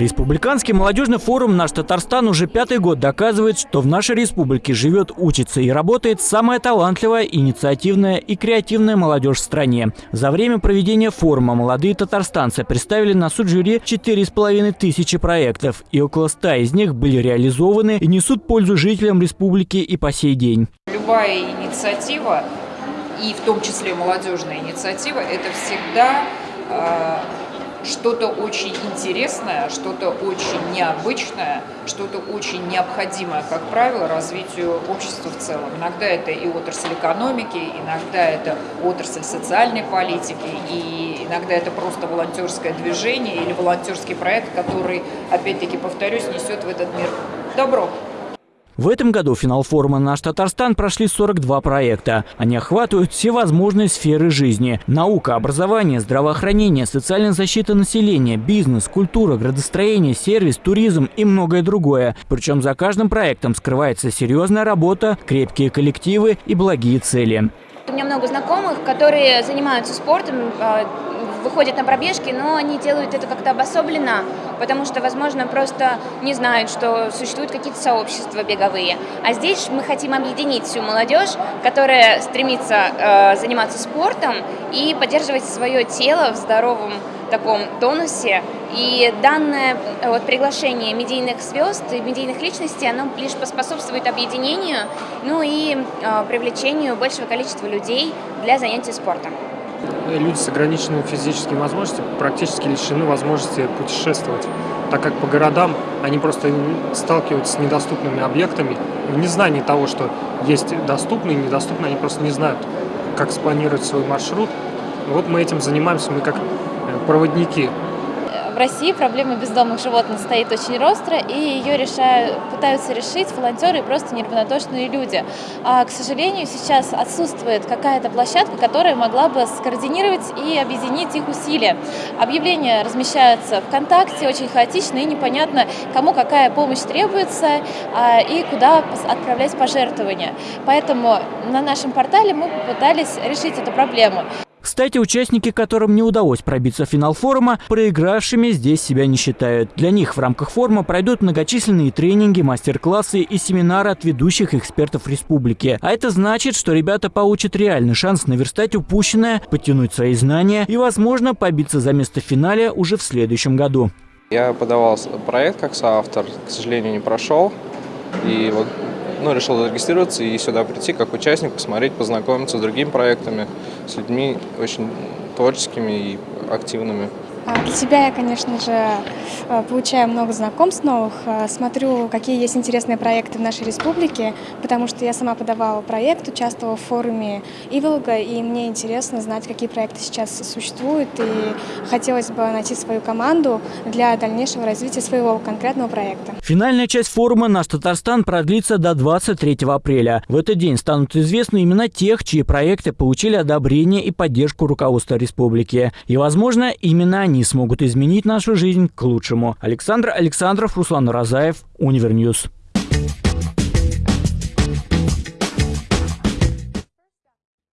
Республиканский молодежный форум «Наш Татарстан» уже пятый год доказывает, что в нашей республике живет, учится и работает самая талантливая, инициативная и креативная молодежь в стране. За время проведения форума молодые татарстанцы представили на суд жюри 4,5 тысячи проектов, и около 100 из них были реализованы и несут пользу жителям республики и по сей день. Любая инициатива, и в том числе молодежная инициатива, это всегда э, что-то очень интересное, что-то очень необычное, что-то очень необходимое, как правило, развитию общества в целом. Иногда это и отрасль экономики, иногда это отрасль социальной политики, и иногда это просто волонтерское движение или волонтерский проект, который, опять-таки, повторюсь, несет в этот мир добро. В этом году финал форума «Наш Татарстан» прошли 42 проекта. Они охватывают все возможные сферы жизни. Наука, образование, здравоохранение, социальная защита населения, бизнес, культура, градостроение, сервис, туризм и многое другое. Причем за каждым проектом скрывается серьезная работа, крепкие коллективы и благие цели. У меня много знакомых, которые занимаются спортом, а, выходят на пробежки, но они делают это как-то обособленно, потому что, возможно, просто не знают, что существуют какие-то сообщества беговые. А здесь мы хотим объединить всю молодежь, которая стремится э, заниматься спортом и поддерживать свое тело в здоровом таком тонусе. И данное вот, приглашение медийных звезд и медийных личностей, оно лишь поспособствует объединению, ну и э, привлечению большего количества людей для занятий спортом. Люди с ограниченными физическими возможностями практически лишены возможности путешествовать, так как по городам они просто сталкиваются с недоступными объектами. В незнании того, что есть доступные и недоступные, они просто не знают, как спланировать свой маршрут. Вот мы этим занимаемся, мы как проводники России проблема бездомных животных стоит очень остро, и ее решают, пытаются решить волонтеры и просто неравнодушные люди. А, к сожалению, сейчас отсутствует какая-то площадка, которая могла бы скоординировать и объединить их усилия. Объявления размещаются ВКонтакте, очень хаотично и непонятно, кому какая помощь требуется а, и куда отправлять пожертвования. Поэтому на нашем портале мы попытались решить эту проблему. Кстати, участники, которым не удалось пробиться в финал форума, проигравшими здесь себя не считают. Для них в рамках форума пройдут многочисленные тренинги, мастер-классы и семинары от ведущих экспертов республики. А это значит, что ребята получат реальный шанс наверстать упущенное, подтянуть свои знания и, возможно, побиться за место в финале уже в следующем году. Я подавал проект как соавтор, к сожалению, не прошел. И вот ну, решил зарегистрироваться и сюда прийти как участник, посмотреть, познакомиться с другими проектами, с людьми очень творческими и активными. А, для себя я, конечно же, э, получаю много знакомств новых, э, смотрю, какие есть интересные проекты в нашей республике, потому что я сама подавала проект, участвовала в форуме Иволга, и мне интересно знать, какие проекты сейчас существуют, и хотелось бы найти свою команду для дальнейшего развития своего конкретного проекта. Финальная часть форума «Наш Татарстан» продлится до 23 апреля. В этот день станут известны имена тех, чьи проекты получили одобрение и поддержку руководства республики. И, возможно, именно они смогут изменить нашу жизнь к лучшему. Александр Александров, Руслан Уразаев, Univer News.